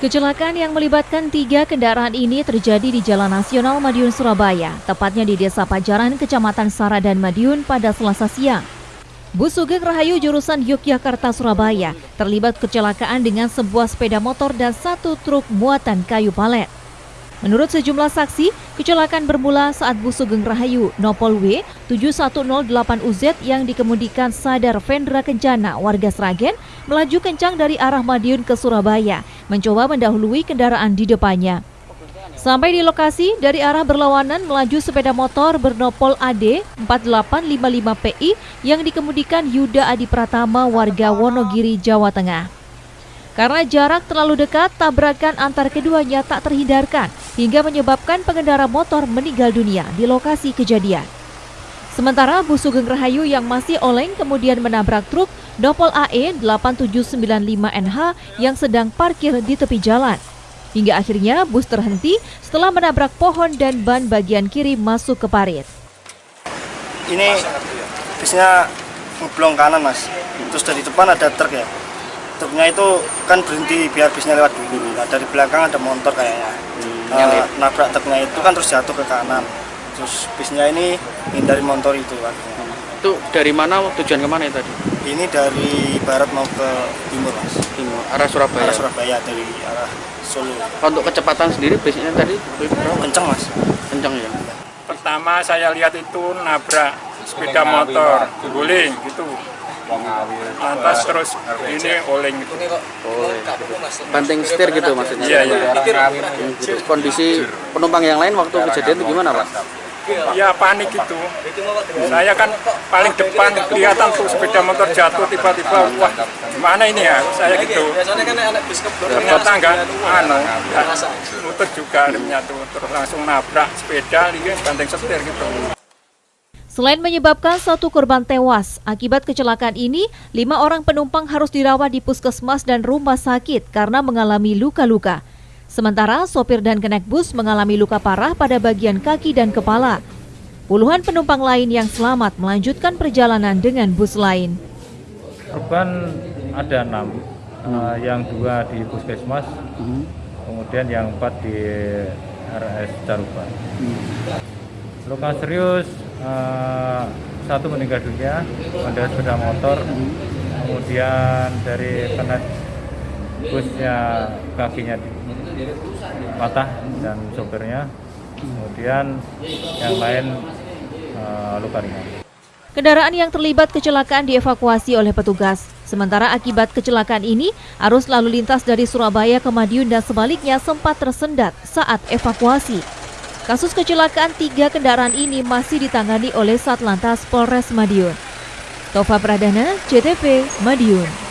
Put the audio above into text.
Kecelakaan yang melibatkan tiga kendaraan ini terjadi di Jalan Nasional Madiun, Surabaya, tepatnya di Desa Pajaran, Kecamatan Sara dan Madiun pada Selasa siang. Bus Sugeng Rahayu jurusan Yogyakarta, Surabaya terlibat kecelakaan dengan sebuah sepeda motor dan satu truk muatan kayu palet. Menurut sejumlah saksi, kecelakaan bermula saat bus Sugeng Rahayu Nopol W 7108UZ yang dikemudikan Sadar Vendra Kencana warga Sragen melaju kencang dari arah Madiun ke Surabaya, mencoba mendahului kendaraan di depannya. Sampai di lokasi, dari arah berlawanan melaju sepeda motor bernopol AD 4855PI yang dikemudikan Yuda Adi Pratama warga Wonogiri, Jawa Tengah. Karena jarak terlalu dekat, tabrakan antar keduanya tak terhindarkan hingga menyebabkan pengendara motor meninggal dunia di lokasi kejadian. Sementara bus Sugeng Rahayu yang masih oleng kemudian menabrak truk Dopol AE 8795NH yang sedang parkir di tepi jalan. Hingga akhirnya bus terhenti setelah menabrak pohon dan ban bagian kiri masuk ke parit. Ini bisnya ngeblong kanan mas, terus dari depan ada truk ya truknya itu kan berhenti biar bisnya lewat dulu. Nah dari belakang ada motor kayaknya. Hmm, uh, nabrak truknya itu kan terus jatuh ke kanan. Terus bisnya ini hindari motor itu kan itu dari mana tujuan ke mana ya tadi? Ini dari barat mau ke timur mas. Timur arah Surabaya. Arah Surabaya dari arah Solo. Untuk kecepatan sendiri bisnya tadi kencang mas. Kencang ya. Pertama saya lihat itu nabrak sepeda motor. Guling gitu lantas terus ini oleng gitu. Oh, banting setir gitu maksudnya. Iya iya. Gitu. kondisi penumpang yang lain waktu kejadian itu gimana pak? ya panik itu. Saya kan paling depan kelihatan tuh sepeda motor jatuh tiba-tiba wah gimana ini ya? Saya gitu. ternyata enggak anu muter juga remnya tuh terus langsung nabrak sepeda lihat banting setir gitu Selain menyebabkan satu korban tewas, akibat kecelakaan ini, lima orang penumpang harus dirawat di puskesmas dan rumah sakit karena mengalami luka-luka. Sementara sopir dan kenek bus mengalami luka parah pada bagian kaki dan kepala. Puluhan penumpang lain yang selamat melanjutkan perjalanan dengan bus lain. Korban ada enam, hmm. uh, yang dua di puskesmas, hmm. kemudian yang empat di RS Caruban. Hmm. Luka serius uh, satu meninggal dunia pada sepeda motor kemudian dari kena busnya kakinya patah dan sopirnya kemudian yang lain uh, luka ringan Kendaraan yang terlibat kecelakaan dievakuasi oleh petugas. Sementara akibat kecelakaan ini, arus lalu lintas dari Surabaya ke Madiun dan sebaliknya sempat tersendat saat evakuasi. Kasus kecelakaan tiga kendaraan ini masih ditangani oleh Satlantas Polres Madiun. Tova Pradana, CTV, Madiun.